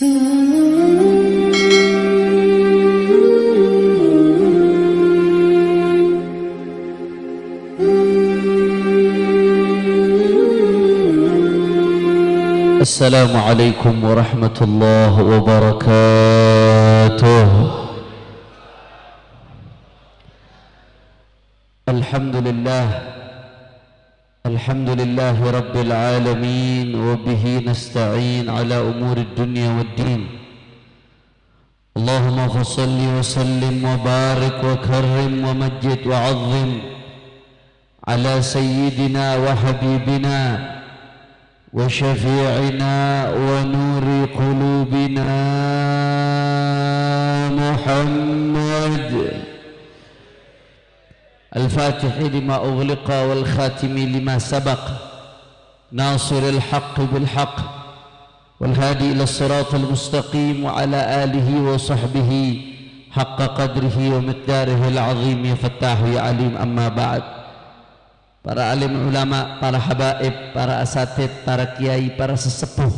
السلام عليكم ورحمة الله وبركاته. الحمد لله الحمد لله رب العالمين وبه نستعين على أمور الدنيا والدين. اللهم فصل وسلم وبارك وكرم ومجد وعظم على سيدنا وحبيبنا وشفيعنا ونور قلوبنا محمد. الفاتح لما أغلق والخاتم لما سبق. ناصر الحق بالحق. والهادي إلى الصراط المستقيم وعلى آله وصحبه حق قدره ومقداره العظيم يا فتاح يا عليم. أما بعد para alim ulama, para habaib, para asatid, para kiai, para sesepuh,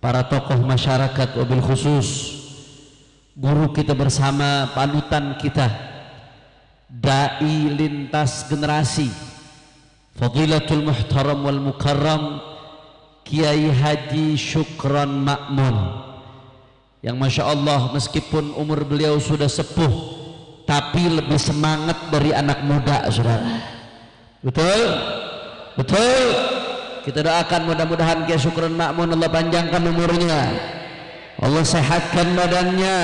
para tokoh masyarakat wabil khusus guru kita bersama, panutan kita dai lintas generasi Fadilatul Muhtaram wal Mukarram Kiai Haji Syukran Makmun yang Masya Allah meskipun umur beliau sudah sepuh tapi lebih semangat dari anak muda saudara Betul? Betul? Kita doakan mudah-mudahan Kiai Syukran Makmun Allah panjangkan umurnya. Allah sehatkan badannya.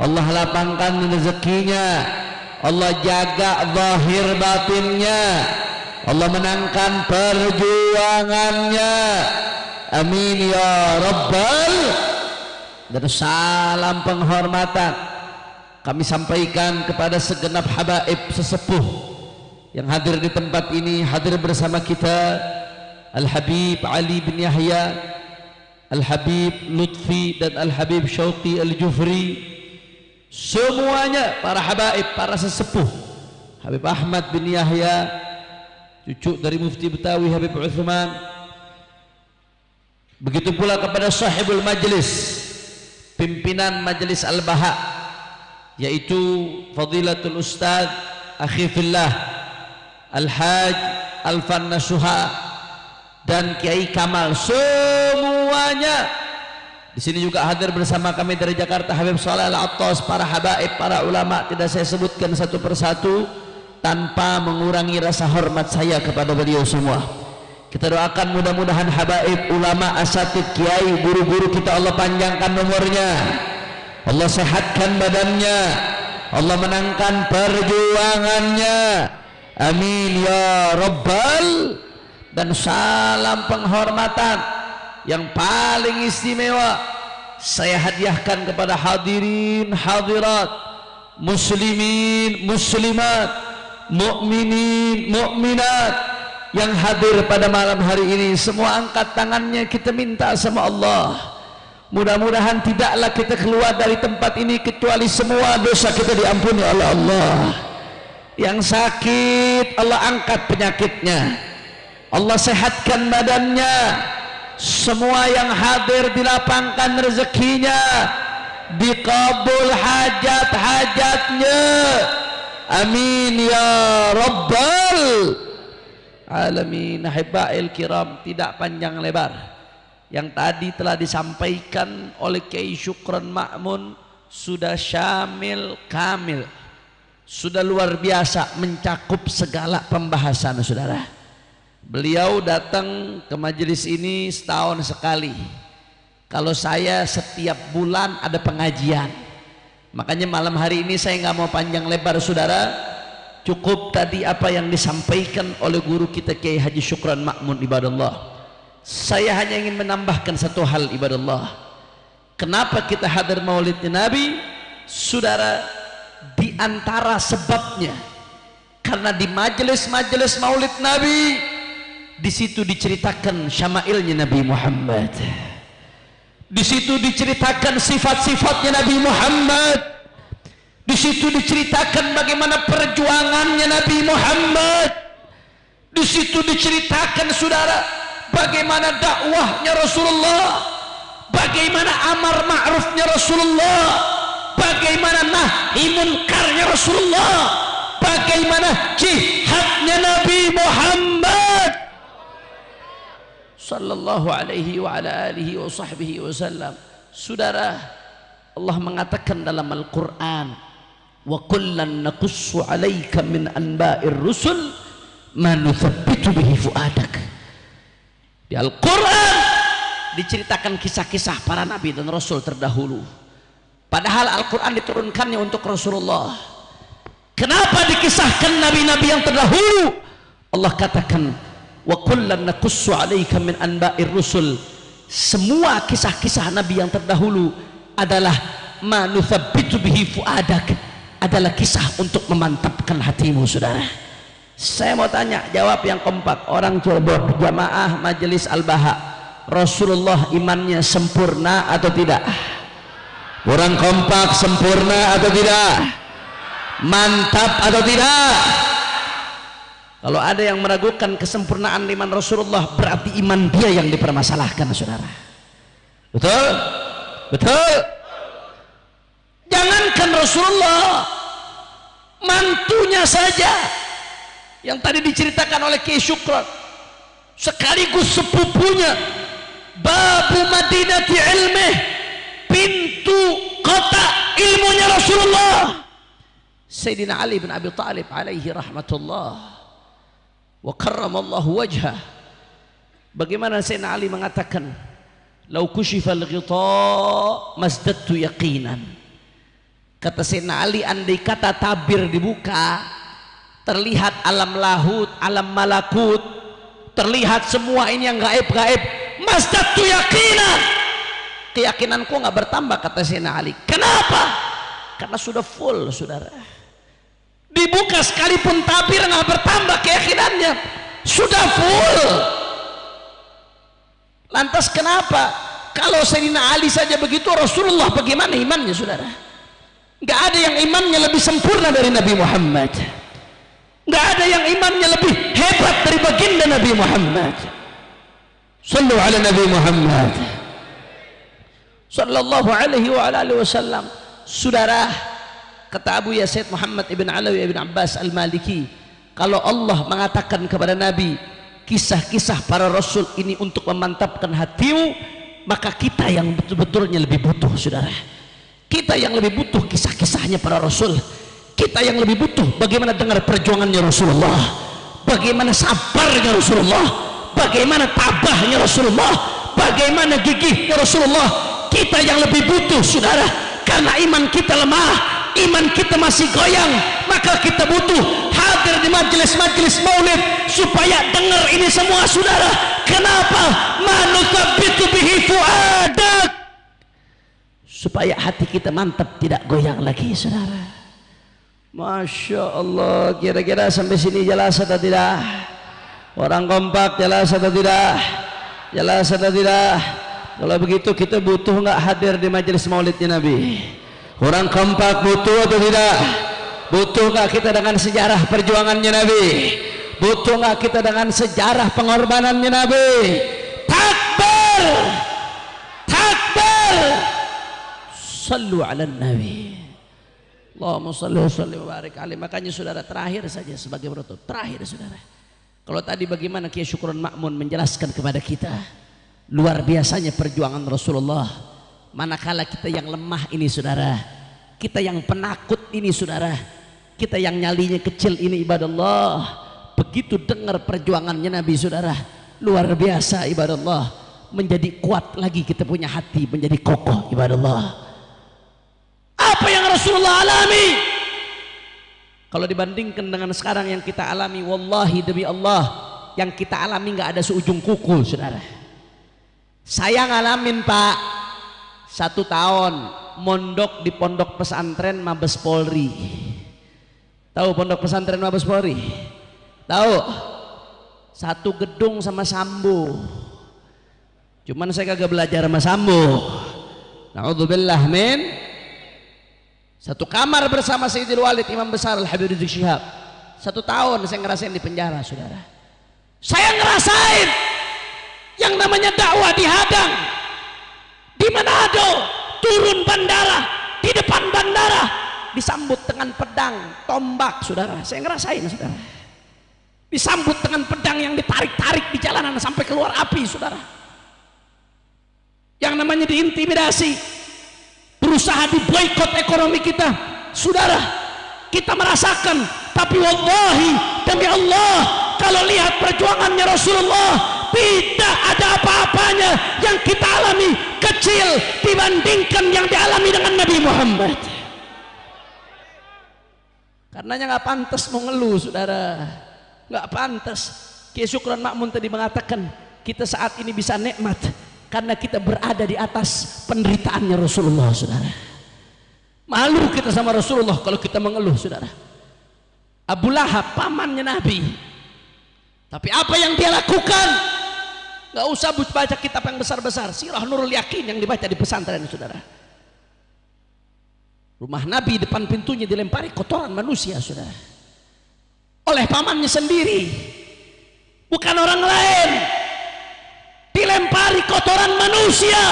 Allah lapangkan rezekinya. Allah jaga zahir batinnya. Allah menangkan perjuangannya. Amin ya Rabbal. Dan salam penghormatan kami sampaikan kepada segenap habaib sesepuh yang hadir di tempat ini hadir bersama kita Al-Habib Ali bin Yahya Al-Habib Lutfi dan Al-Habib Syauqi Al-Jufri semuanya para habaib, para sesepuh. Habib Ahmad bin Yahya cucu dari Mufti Betawi Habib Uthman. Begitu pula kepada sahibul majlis pimpinan majlis Al-Baha yaitu Fadilatul Ustaz Akhifillah Al-Haj Al-Fan Nasuha dan Kiai Kamal. Semuanya di sini juga hadir bersama kami dari Jakarta Habib Saleh Al-Attas para habaib para ulama. Tidak saya sebutkan satu persatu tanpa mengurangi rasa hormat saya kepada beliau semua. Kita doakan mudah-mudahan habaib ulama asatid kiai guru-guru kita Allah panjangkan nomornya Allah sehatkan badannya. Allah menangkan perjuangannya. Amin ya Rabbal dan salam penghormatan yang paling istimewa saya hadiahkan kepada hadirin hadirat muslimin muslimat mukminin mukminat yang hadir pada malam hari ini. Semua angkat tangannya kita minta sama Allah. Mudah-mudahan tidaklah kita keluar dari tempat ini kecuali semua dosa kita diampuni oleh Allah. Yang sakit Allah angkat penyakitnya. Allah sehatkan badannya semua yang hadir dilapangkan rezekinya. Dikabul hajat-hajatnya. Amin ya rabbal alamin. Hibail kiram tidak panjang lebar. Yang tadi telah disampaikan oleh Kiai Syukran Ma'mun sudah syamil kamil. Sudah luar biasa mencakup segala pembahasan saudara beliau datang ke majelis ini setahun sekali. Kalau saya setiap bulan ada pengajian. Makanya malam hari ini saya nggak mau panjang lebar saudara. Cukup tadi apa yang disampaikan oleh guru kita Kiai Haji Syukran Makmun ibadallah. Saya hanya ingin menambahkan satu hal ibadallah. Kenapa kita hadir maulidnya Nabi? Saudara di antara sebabnya karena di majelis-majelis Maulid Nabi di situ diceritakan syama'ilnya Nabi Muhammad. Di situ diceritakan sifat-sifatnya Nabi Muhammad. Di situ diceritakan bagaimana perjuangannya Nabi Muhammad. Di situ diceritakan saudara bagaimana dakwahnya Rasulullah. Bagaimana amar ma'rufnya Rasulullah. Bagaimana nahi munkarnya Rasulullah. Bagaimana jihadnya sallallahu alaihi wa ala alihi wa sahbihi wasallam saudara Allah mengatakan dalam Al-Quran wa kullan naqussu alaika min anba'ir rusul ma nuthabbitu bihi fuadak. Di Al-Quran diceritakan kisah-kisah para nabi dan rasul terdahulu. Padahal Al-Quran diturunkannya untuk Rasulullah. Kenapa dikisahkan nabi-nabi yang terdahulu? Allah katakan wa kullan naqussu alaika min anba'ir rusul. Semua kisah-kisah nabi yang terdahulu adalah manuthabbitu bihi fuadak. Adalah kisah untuk memantapkan hatimu saudara. Saya mau tanya jawab yang kompak orang Cirebon jamaah majelis al-baha Rasulullah imannya sempurna atau tidak? Orang kompak sempurna atau tidak? Mantap atau tidak kalau ada yang meragukan kesempurnaan iman Rasulullah berarti iman dia yang dipermasalahkan saudara. Betul? Betul? Jangankan Rasulullah mantunya saja. Yang tadi diceritakan oleh Kiai Syukran sekaligus sepupunya babu madinati ilmih pintu kota ilmunya Rasulullah. Sayyidina Ali bin Abi Talib alaihi rahmatullah wa karramallahu wajhah bagaimana Sayyidina Ali mengatakan lau kushifal ghita masdadtu yaqinan. Kata Sayyidina Ali andai kata tabir dibuka terlihat alam lahut alam malakut terlihat semua ini yang gaib-gaib masdatu yakinan keyakinanku nggak bertambah kata Sayyidina Ali. Kenapa? karena sudah full saudara dibuka sekalipun tabir nggak bertambah keyakinannya. Sudah full. Lantas kenapa? Kalau Sayyidina Ali saja begitu Rasulullah bagaimana imannya saudara? Nggak ada yang imannya lebih sempurna dari Nabi Muhammad. Nggak ada yang imannya lebih hebat dari baginda Nabi Muhammad. Sallu ala Nabi Muhammad. Sallallahu alaihi wa alihi wasallam saudara kata Abu Yasid Muhammad ibn Alawi ibn Abbas al-Maliki kalau Allah mengatakan kepada Nabi kisah-kisah para rasul ini untuk memantapkan hatimu maka kita yang betul-betulnya lebih butuh saudara. Kita yang lebih butuh kisah-kisahnya para rasul. Kita yang lebih butuh bagaimana dengar perjuangannya Rasulullah. Bagaimana sabarnya Rasulullah. Bagaimana tabahnya Rasulullah. Bagaimana gigihnya Rasulullah. Kita yang lebih butuh saudara. Karena iman kita lemah iman kita masih goyang maka kita butuh hadir di majelis-majelis maulid supaya dengar ini semua saudara. Kenapa? Manukabitu bihi fuadak. Supaya hati kita mantap tidak goyang lagi saudara. Masya Allah kira-kira sampai sini jelas atau tidak? Orang kompak jelas atau tidak? Jelas atau tidak? Kalau begitu kita butuh nggak hadir di majelis maulidnya Nabi orang kompak butuh atau tidak butuh nggak kita dengan sejarah perjuangannya Nabi butuh nggak kita dengan sejarah pengorbanannya Nabi takbir takbir sallu ala Nabi Allahumma salli wa salli wa barik alaih. Makanya saudara terakhir saja sebagai penutup. Terakhir saudara. Kalau tadi bagaimana Kiai Syukron Makmun menjelaskan kepada kita luar biasanya perjuangan Rasulullah. Manakala kita yang lemah ini saudara, kita yang penakut ini saudara, kita yang nyalinya kecil ini ibadah Allah. Begitu dengar perjuangannya Nabi saudara, luar biasa ibadah Allah. Menjadi kuat lagi kita punya hati, menjadi kokoh ibadah Allah apa yang Rasulullah alami? Kalau dibandingkan dengan sekarang yang kita alami wallahi demi Allah yang kita alami nggak ada seujung kuku saudara. Saya ngalamin pak satu tahun mondok di pondok pesantren Mabes Polri tahu pondok pesantren Mabes Polri tahu satu gedung sama Sambo cuman saya kagak belajar sama Sambo Naudzubillah min satu kamar bersama Sayyidil Walid Imam besar Al-Habib Rizik Syihab. Satu tahun saya ngerasain di penjara, saudara. Saya ngerasain yang namanya dakwah dihadang. Di turun bandara. Di depan bandara. Disambut dengan pedang tombak saudara. Saya ngerasain saudara. Disambut dengan pedang yang ditarik-tarik di jalanan sampai keluar api saudara. Yang namanya diintimidasi. Berusaha diboikot ekonomi kita. Saudara kita merasakan tapi wallahi demi Allah kalau lihat perjuangannya Rasulullah tidak ada apa-apanya yang kita alami kecil dibandingkan yang dialami dengan Nabi Muhammad. Karenanya nggak pantas mau ngeluh saudara. Nggak pantas. Kiai Syukran Makmun tadi mengatakan kita saat ini bisa nikmat karena kita berada di atas penderitaannya Rasulullah saudara. Malu kita sama Rasulullah kalau kita mengeluh saudara. Abu Lahab pamannya Nabi. Tapi apa yang dia lakukan nggak usah baca kitab yang besar-besar. Sirah nurul yakin yang dibaca di pesantren saudara. Rumah Nabi depan pintunya dilempari kotoran manusia saudara. Oleh pamannya sendiri. Bukan orang lain. Dilempari kotoran manusia.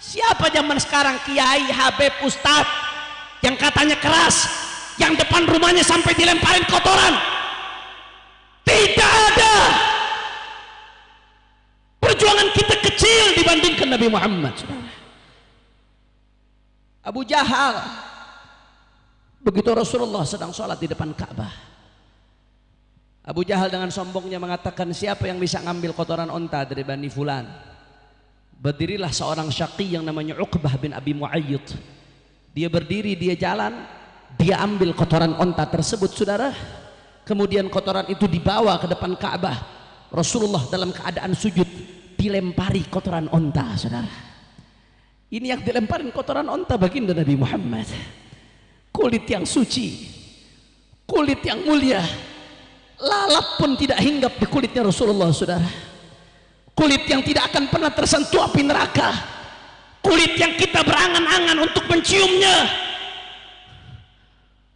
Siapa zaman sekarang kiai, habib, ustad yang katanya keras yang depan rumahnya sampai dilemparin kotoran? Tidak ada dibandingkan Nabi Muhammad. Abu Jahal. Begitu Rasulullah sedang sholat di depan Ka'bah. Abu Jahal dengan sombongnya mengatakan siapa yang bisa ngambil kotoran onta dari Bani Fulan? Berdirilah seorang syaqi yang namanya Uqbah bin Abi Muayyid. Dia berdiri dia jalan dia ambil kotoran onta tersebut saudara. Kemudian kotoran itu dibawa ke depan Ka'bah. Rasulullah dalam keadaan sujud dilempari kotoran onta saudara. Ini yang dilemparin kotoran onta baginda Nabi Muhammad. Kulit yang suci kulit yang mulia lalap pun tidak hinggap di kulitnya Rasulullah saudara. Kulit yang tidak akan pernah tersentuh api neraka. Kulit yang kita berangan-angan untuk menciumnya.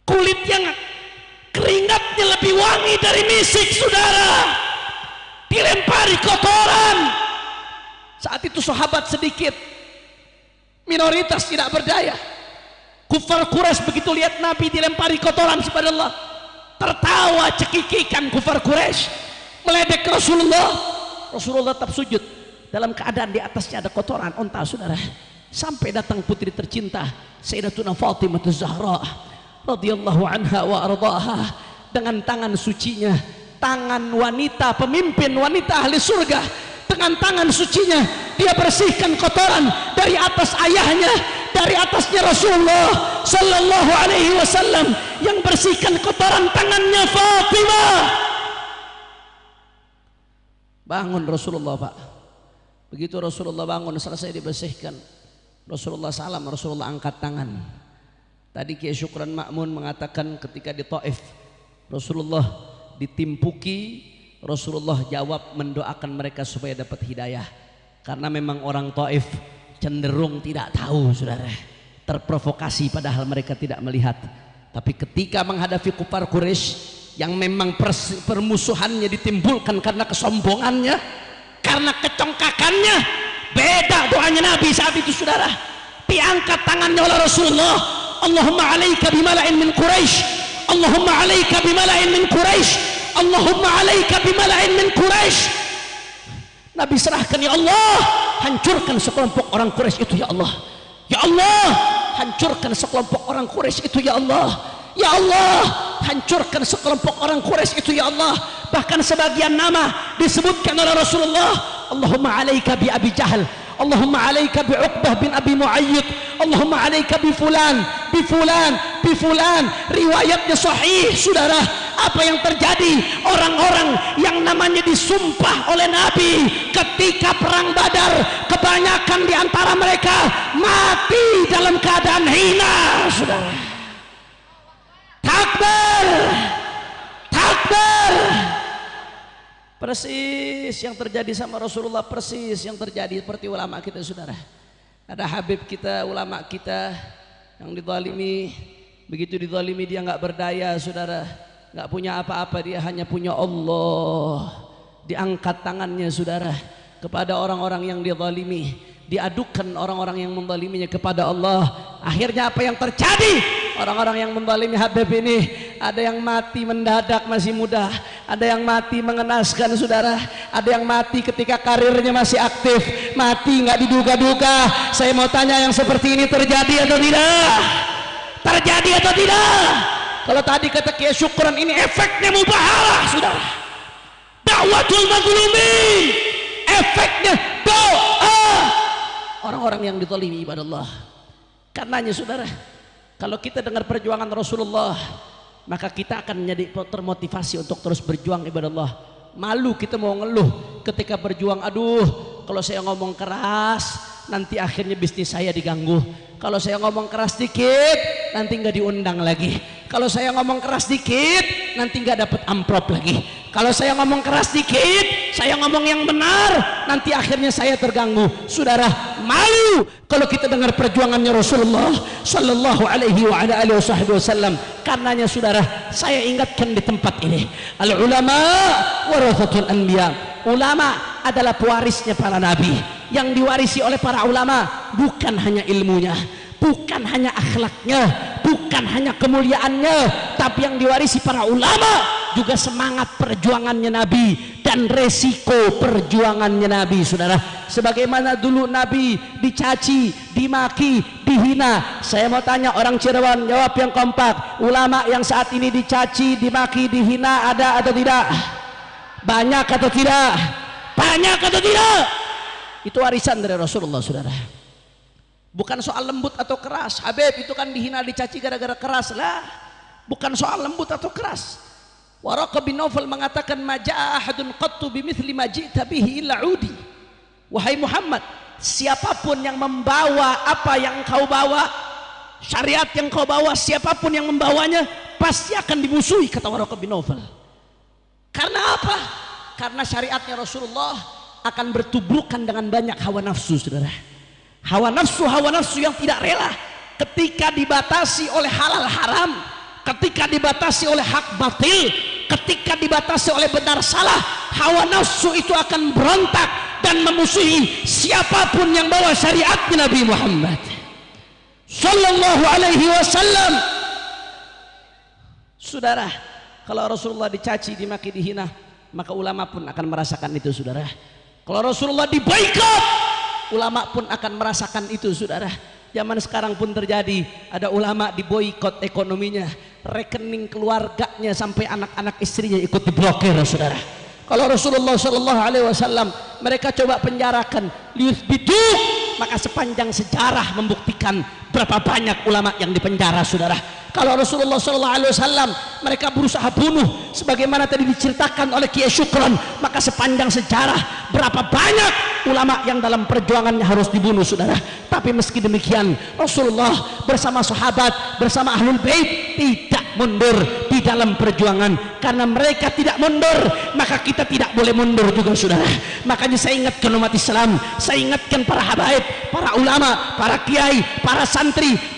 Kulit yang keringatnya lebih wangi dari misik saudara. Dilempari kotoran saat itu sahabat sedikit. Minoritas tidak berdaya. Kufar Quraisy begitu lihat Nabi dilempari kotoran subhanallah. Tertawa cekikikan kufar Quraisy. Meledek Rasulullah. Rasulullah tetap sujud. Dalam keadaan di atasnya ada kotoran onta saudara. Sampai datang putri tercinta Sayyidatuna Fatimah Zahra radhiyallahu anha wa ardaha dengan tangan sucinya tangan wanita pemimpin wanita ahli surga dengan tangan sucinya. Dia bersihkan kotoran dari atas ayahnya dari atasnya Rasulullah sallallahu alaihi wasallam yang bersihkan kotoran tangannya Fatimah. Bangun Rasulullah Pak. Begitu Rasulullah bangun selesai dibersihkan. Rasulullah salam Rasulullah angkat tangan. Tadi Kiai Syukran Makmun mengatakan ketika di Taif Rasulullah ditimpuki Rasulullah jawab mendoakan mereka supaya dapat hidayah. Karena memang orang Taif cenderung tidak tahu saudara. Terprovokasi padahal mereka tidak melihat. Tapi ketika menghadapi kupar Quraisy yang memang permusuhannya ditimbulkan karena kesombongannya karena kecongkakannya beda doanya Nabi saat itu saudara. Diangkat tangannya oleh Rasulullah. Allahumma alaika bimala'in min Quraisy. Allahumma alaika bimala'in min Quraisy Allahumma alaika bimala'in min Quraisy Nabi serahkan ya Allah hancurkan sekelompok orang Quraisy itu ya Allah. Ya Allah hancurkan sekelompok orang Quraisy itu ya Allah. Ya Allah hancurkan sekelompok orang Quraisy itu ya Allah. Bahkan sebagian nama disebutkan oleh Rasulullah Allahumma alaika bi Abi Jahal Allahumma alaika bi Uqbah bin Abi Muayyid Allahumma alaika bi fulan bi fulan bi fulan. Riwayatnya sahih saudara apa yang terjadi? Orang-orang yang namanya disumpah oleh Nabi ketika perang Badar kebanyakan di antara mereka mati dalam keadaan hina. Saudara takbir! Takbir! Persis yang terjadi sama Rasulullah persis yang terjadi seperti ulama kita saudara. Ada Habib kita ulama kita yang didalimi. Begitu didalimi dia nggak berdaya saudara nggak punya apa-apa dia hanya punya Allah. Diangkat tangannya saudara kepada orang-orang yang didalimi diadukan orang-orang yang mendaliminya kepada Allah. Akhirnya apa yang terjadi? Orang-orang yang mendalimi Habib ini ada yang mati mendadak masih muda. Ada yang mati mengenaskan saudara. Ada yang mati ketika karirnya masih aktif. Mati nggak diduga-duga. Saya mau tanya yang seperti ini terjadi atau tidak? Terjadi atau tidak kalau tadi kata kia syukuran ini efeknya mubahalah saudara dakwatul mazlumin efeknya doa. Orang-orang yang ditolimi ibadah Allah karenanya saudara kalau kita dengar perjuangan Rasulullah maka kita akan menjadi termotivasi untuk terus berjuang ibadah Allah malu kita mau ngeluh ketika berjuang. Aduh kalau saya ngomong keras nanti akhirnya bisnis saya diganggu. Kalau saya ngomong keras dikit nanti nggak diundang lagi. Kalau saya ngomong keras dikit nanti nggak dapat amplop lagi kalau saya ngomong keras dikit saya ngomong yang benar nanti akhirnya saya terganggu. Saudara malu kalau kita dengar perjuangannya Rasulullah sallallahu alaihi wa ala alihi wasallam. Karenanya saudara saya ingatkan di tempat ini. Al ulama warathatul anbiya. Ulama adalah pewarisnya para nabi. Yang diwarisi oleh para ulama bukan hanya ilmunya bukan hanya akhlaknya bukan hanya kemuliaannya tapi yang diwarisi para ulama juga semangat perjuangannya Nabi dan resiko perjuangannya Nabi saudara. Sebagaimana dulu Nabi dicaci dimaki dihina. Saya mau tanya orang Cirebon jawab yang kompak. Ulama yang saat ini dicaci dimaki dihina ada atau tidak? Banyak atau tidak? Banyak atau tidak? Itu warisan dari Rasulullah saudara. Bukan soal lembut atau keras. Habib itu kan dihina dicaci gara-gara keras lah. Bukan soal lembut atau keras Waraka bin Nawfal mengatakan maja'a ahadun qattu bimithli ma ji'ta bihi illa udi. Wahai Muhammad siapa pun yang membawa apa yang kau bawa syariat yang kau bawa siapa pun yang membawanya pasti akan dimusuhi kata Waraka bin Nawfal. Karena apa? karena syariatnya Rasulullah akan bertubrukan dengan banyak hawa nafsu saudara. Hawa nafsu hawa nafsu yang tidak rela ketika dibatasi oleh halal haram ketika dibatasi oleh hak batil ketika dibatasi oleh benar salah hawa nafsu itu akan berontak dan memusuhi siapa pun yang bawa syariat Nabi Muhammad. Sallallahu alaihi wasallam. Saudara kalau Rasulullah dicaci dimaki dihina maka ulama pun akan merasakan itu saudara. Kalau Rasulullah dibaikot ulama pun akan merasakan itu saudara. Zaman sekarang pun terjadi ada ulama diboikot ekonominya rekening keluarganya sampai anak-anak istrinya ikut diblokir saudara. Kalau Rasulullah Shallallahu Alaihi Wasallam mereka coba penjarakan. Bidu maka sepanjang sejarah membuktikan berapa banyak ulama yang dipenjara saudara? Kalau Rasulullah Wasallam mereka berusaha bunuh sebagaimana tadi diceritakan oleh Kiai Syukron maka sepanjang sejarah berapa banyak ulama yang dalam perjuangannya harus dibunuh saudara? Tapi meski demikian Rasulullah bersama sahabat bersama ahlul bait tidak mundur di dalam perjuangan. Karena mereka tidak mundur maka kita tidak boleh mundur juga saudara. Makanya saya ingatkan umat Islam saya ingatkan para habaib para ulama para kiai para santri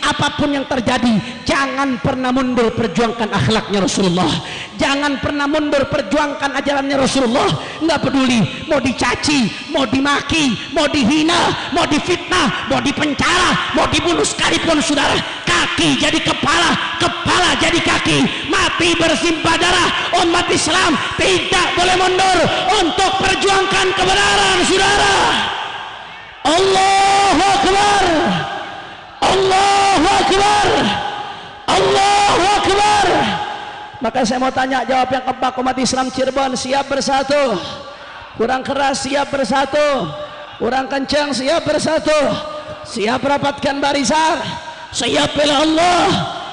apa pun yang terjadi jangan pernah mundur perjuangkan akhlaknya Rasulullah. Jangan pernah mundur perjuangkan ajarannya Rasulullah. Nggak peduli mau dicaci mau dimaki mau dihina mau difitnah mau dipenjara mau dibunuh sekalipun saudara. Kaki jadi kepala kepala jadi kaki. Mati bersimpah darah umat Islam tidak boleh mundur untuk perjuangkan kebenaran saudara. Allahu Akbar Allahu Akbar. Allahu Akbar. Maka saya mau tanya jawab yang keempat umat Islam Cirebon siap bersatu? Kurang keras siap bersatu? Kurang kencang siap bersatu? Siap rapatkan barisan? Siap bela Allah?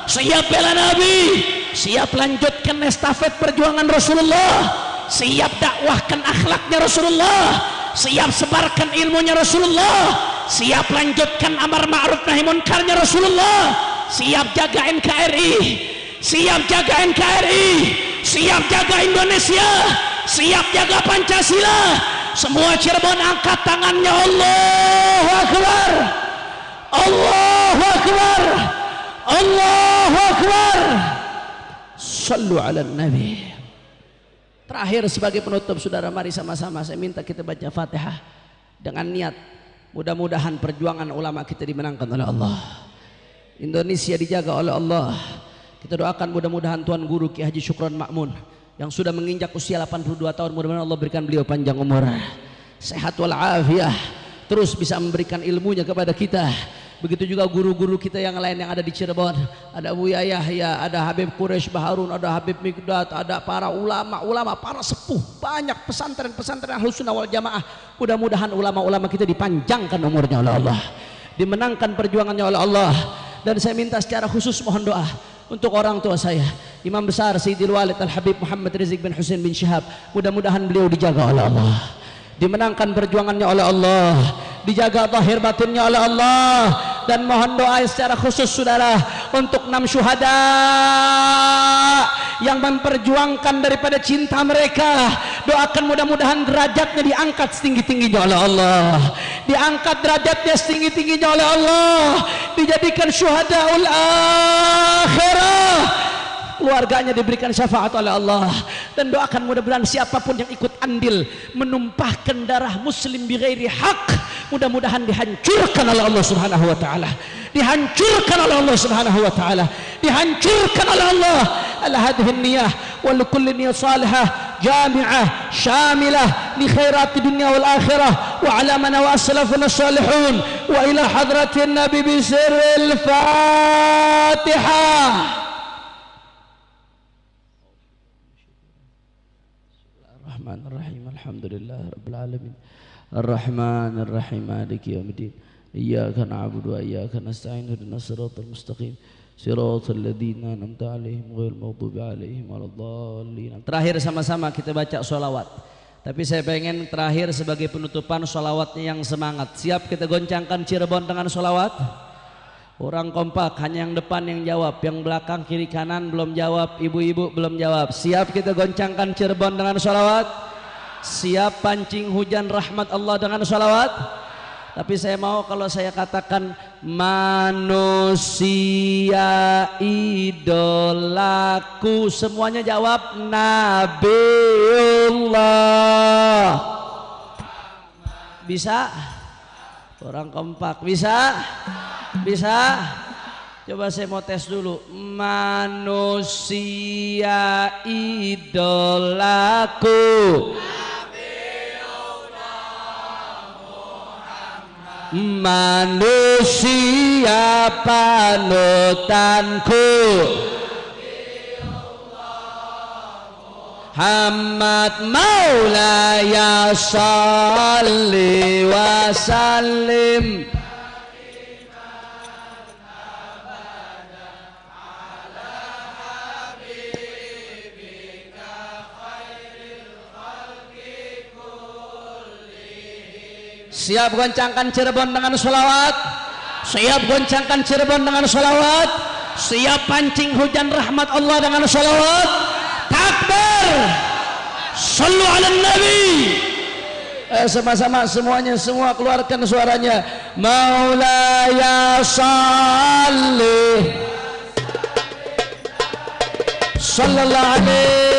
Siap bela Nabi? Siap lanjutkan estafet perjuangan Rasulullah? Siap dakwahkan akhlaknya Rasulullah siap sebarkan ilmunya Rasulullah. Siap lanjutkan amar ma'ruf nahi munkarnya Rasulullah. Siap jaga NKRI siap jaga NKRI siap jaga Indonesia. Siap jaga Pancasila. Semua Cirebon angkat tangannya. Allah Akbar. Allah Akbar. Allah Akbar. Sallu ala Nabi terakhir sebagai penutup saudara mari sama-sama saya minta kita baca fatihah dengan niat Mudah-mudahan perjuangan ulama kita dimenangkan oleh Allah. Indonesia dijaga oleh Allah. Kita doakan mudah-mudahan Tuan Guru Ki Haji Syukron Makmun yang sudah menginjak usia 82 tahun mudah-mudahan Allah berikan beliau panjang umur, sehat walafiat, terus bisa memberikan ilmunya kepada kita Begitu juga guru-guru kita yang lain yang ada di Cirebon. Ada Abu Yahya, ada Habib Quraisy Baharun, ada Habib Mikdad, ada para ulama-ulama, para sepuh. Banyak pesantren-pesantren Ahlus Sunnah wal Jamaah. Mudah-mudahan ulama-ulama kita dipanjangkan umurnya oleh Allah. Dimenangkan perjuangannya oleh Allah. Dan saya minta secara khusus mohon doa untuk orang tua saya Imam besar Sayyidil Walid Al-Habib Muhammad Rizik bin Husain bin Syihab mudah-mudahan beliau dijaga oleh Allah dimenangkan perjuangannya oleh Allah dijaga zahir batinnya oleh Allah dan mohon doa secara khusus saudara untuk enam syuhada yang memperjuangkan daripada cinta mereka. Doakan mudah-mudahan derajatnya diangkat setinggi-tingginya oleh Allah. Diangkat derajatnya setinggi-tingginya oleh Allah. Dijadikan syuhadaul akhirah. Keluarganya diberikan syafaat oleh Allah. Dan doakan mudah-mudahan siapapun yang ikut andil menumpahkan darah muslim bighairi hak mudah-mudahan dihancurkan oleh Allah Subhanahu wa taala. Dihancurkan oleh Allah Subhanahu wa taala. Dihancurkan oleh Allah. على هذه النياه ولكل نية صالحة جامعة شاملة لخيرات الدنيا والآخرة وعلى من وأسلفنا الصالحون وإلى حضرة النبي بسر الفاتحة الرحمن الرحيم الحمد لله رب العالمين الرحمن الرحيم مالك يوم الدين إياك نعبد وإياك نستعين اهدنا الصراط المستقيم صراط الذين أنعمت عليهم غير المغضوب عليهم ولا الضالين terakhir sama-sama kita baca sholawat tapi saya pengen terakhir sebagai penutupan sholawatnya yang semangat siap kita goncangkan Cirebon dengan sholawat Orang kompak hanya yang depan yang jawab Yang belakang kiri kanan belum jawab Ibu-ibu belum jawab Siap kita goncangkan Cirebon dengan sholawat Siap pancing hujan rahmat Allah dengan sholawat Tapi saya mau kalau saya katakan Manusia idolaku Semuanya jawab Nabiullah Bisa? Orang kompak Bisa? Bisa? Coba saya mau tes dulu. Manusia idolaku. Manusia panutanku. Muhammad Maulaya salli wa sallim Siap goncangkan Cirebon dengan sholawat? Siap goncangkan Cirebon dengan sholawat? Siap pancing hujan rahmat Allah dengan sholawat? Takbir! Sallu ala Nabi! Eh, Sama-sama semuanya Semua keluarkan suaranya. Maulaya salli. Sallallahu alaihi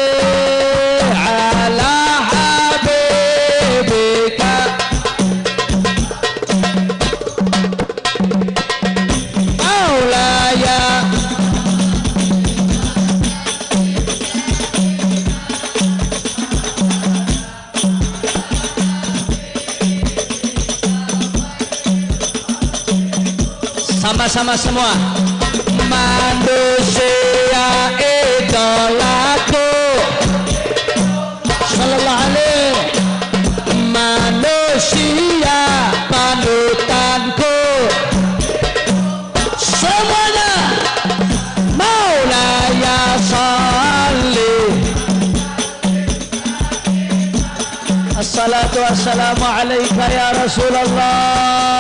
sama-sama semua. Manusia idolaku sallallahu alaihi manusia panutanku. Semuanya maulaya salli. Assalatu wassalamu alaika ya rasulullah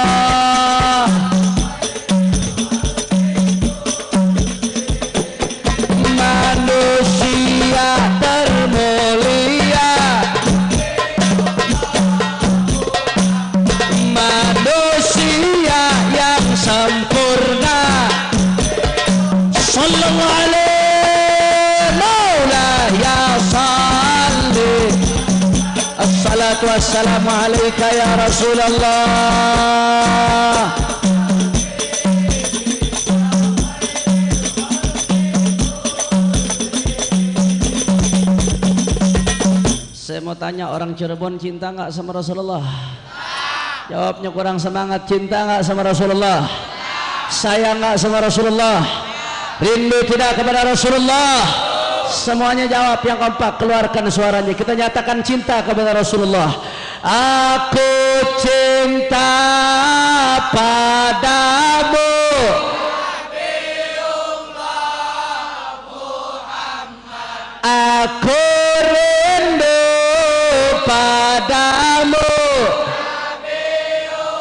مولا صلى ya عليه عليك يا رسول الله Saya mau tanya orang Cirebon cinta nggak sama Rasulullah? Jawabnya kurang semangat cinta nggak sama Rasulullah? Sayang nggak sama Rasulullah? Rindu tidak kepada Rasulullah? Semuanya jawab yang kompak keluarkan suaranya. Kita nyatakan cinta kepada Rasulullah. Aku cinta padamu. Aku rindu padamu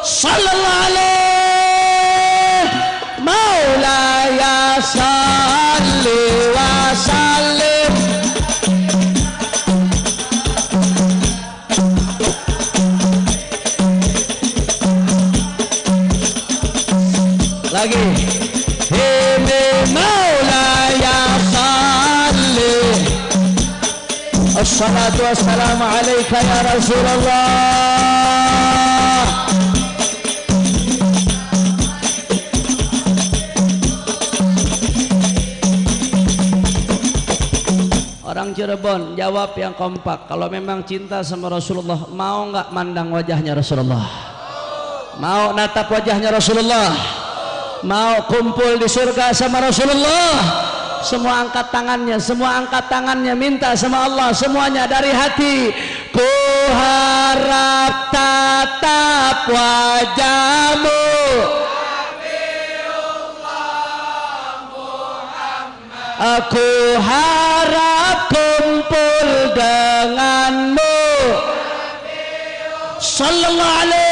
Sallallahu alaihi الصلاة والسلام عليك يا رسول الله Orang Cirebon jawab yang kompak Kalau memang cinta sama Rasulullah Mau nggak mandang wajahnya Rasulullah Mau natap wajahnya Rasulullah Mau kumpul di surga sama Rasulullah Semua angkat tangannya semua angkat tangannya minta sama Allah semuanya dari hati. Ku harap tatap wajahmu. Aku harap kumpul denganmu. Sallallahu alaihi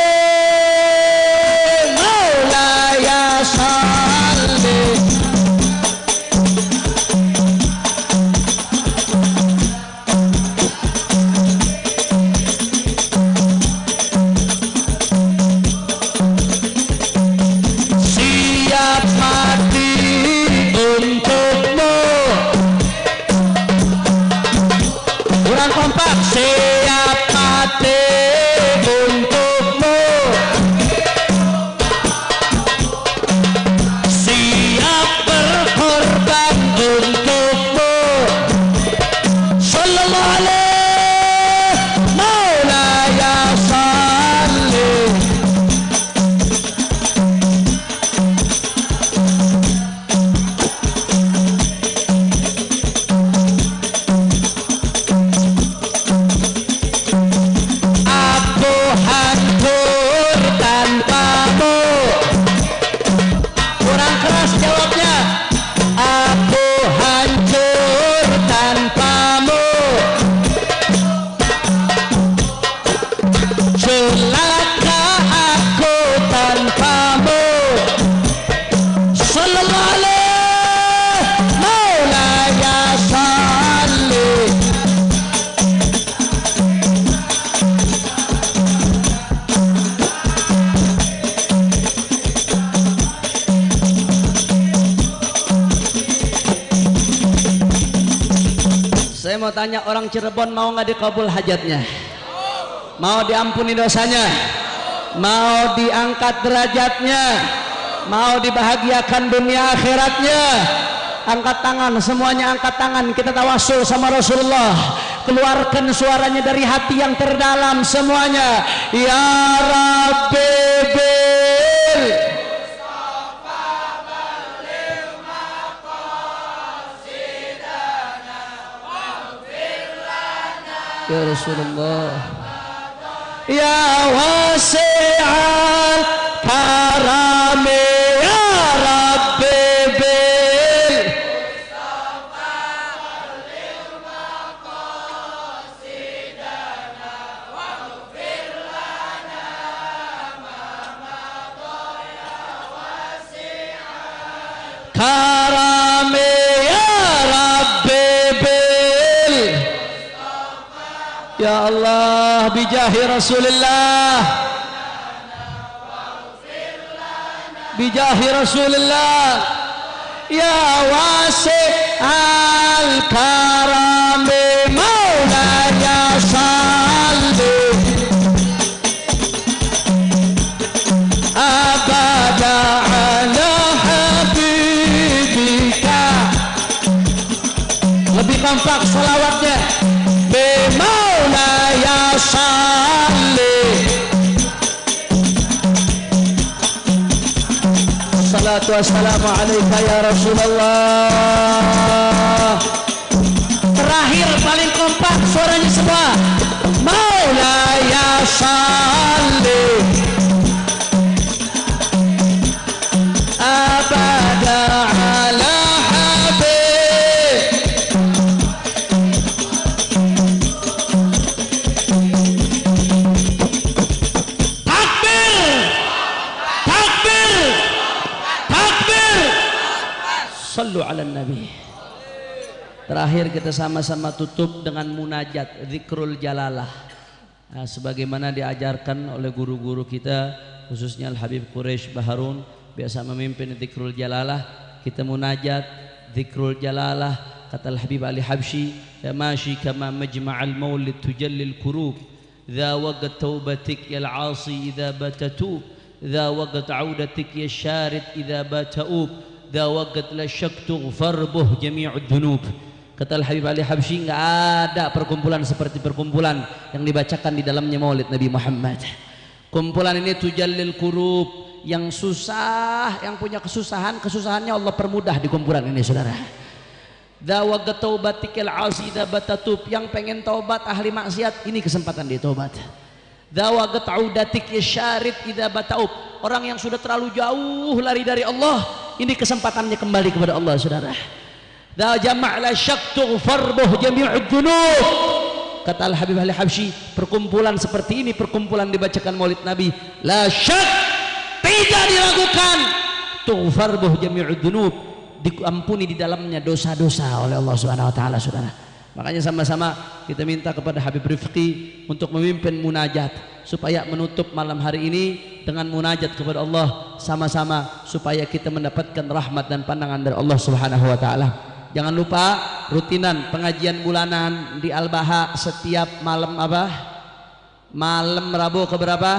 orang Cirebon mau nggak dikabul hajatnya? Mau diampuni dosanya? Mau diangkat derajatnya? Mau dibahagiakan dunia akhiratnya? Angkat tangan, semuanya angkat tangan. Kita tawasul sama Rasulullah. Keluarkan suaranya dari hati yang terdalam semuanya. Ya Rabbi Ya Rasulullah Ya wasi'al karami Ya Allah bijahi Rasulullah bijahi Rasulullah Ya wasi al karami maulaya Wassalamu alaika ya Rasulullah Terakhir paling kompak suaranya semua. Maulaya salli Sallu ala Nabi Terakhir kita sama-sama tutup dengan munajat Zikrul Jalalah nah, Sebagaimana diajarkan oleh guru-guru kita Khususnya Al-Habib Quraish Baharun Biasa memimpin Zikrul Jalalah Kita munajat Zikrul Jalalah Kata Al-Habib Ali Habsyi Ya mashi kama majma'al maulid tujallil kurub ذا وقت توبتك يا العاصي إذا بات توب ذا وقت عودتك يا الشارد إذا بات أوب dawagat la syak tughfar buh jami'ud dunub kata Al Habib Ali Habsyi enggak ada perkumpulan seperti perkumpulan yang dibacakan di dalamnya Maulid Nabi Muhammad. Kumpulan ini tujallil kurub yang susah yang punya kesusahan kesusahannya Allah permudah di kumpulan ini saudara. Dawagat taubatikal azida batatub. Yang pengen taubat ahli maksiat ini kesempatan dia taubat. Dawagat audatik ya syarit tidak bataub. Orang yang sudah terlalu jauh lari dari Allah ini kesempatannya kembali kepada Allah saudara. Da jama' la syak tughfar buh jami'ud dzunub. Kata Al Habib Ali Habsyi, perkumpulan seperti ini perkumpulan dibacakan Maulid Nabi, la syak tidak diragukan tughfar buh jami'ud dzunub diampuni di dalamnya dosa-dosa oleh Allah Subhanahu wa taala Saudara. Makanya sama-sama kita minta kepada Habib Rifqi untuk memimpin munajat supaya menutup malam hari ini dengan munajat kepada Allah sama-sama supaya kita mendapatkan rahmat dan pandangan dari Allah Subhanahu wa taala. Jangan lupa rutinan pengajian bulanan di Al-Baha setiap malam apa? Malam Rabu ke berapa?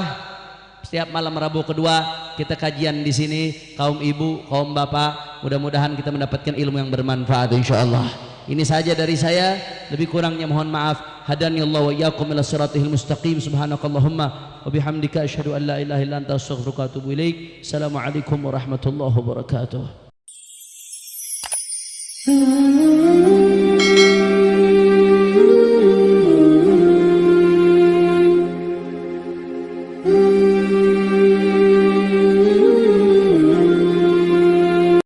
Setiap malam Rabu kedua kita kajian di sini kaum ibu, kaum bapak. Mudah-mudahan kita mendapatkan ilmu yang bermanfaat insyaallah. Ini saja dari saya, lebih kurangnya mohon maaf. Hadani Allah wa iyyakum ila siratil mustaqim. Subhanakallahumma wa bihamdika asyhadu an la ilaha illa anta astaghfiruka wa atubu ilaik. Assalamualaikum warahmatullahi wabarakatuh. Hmm.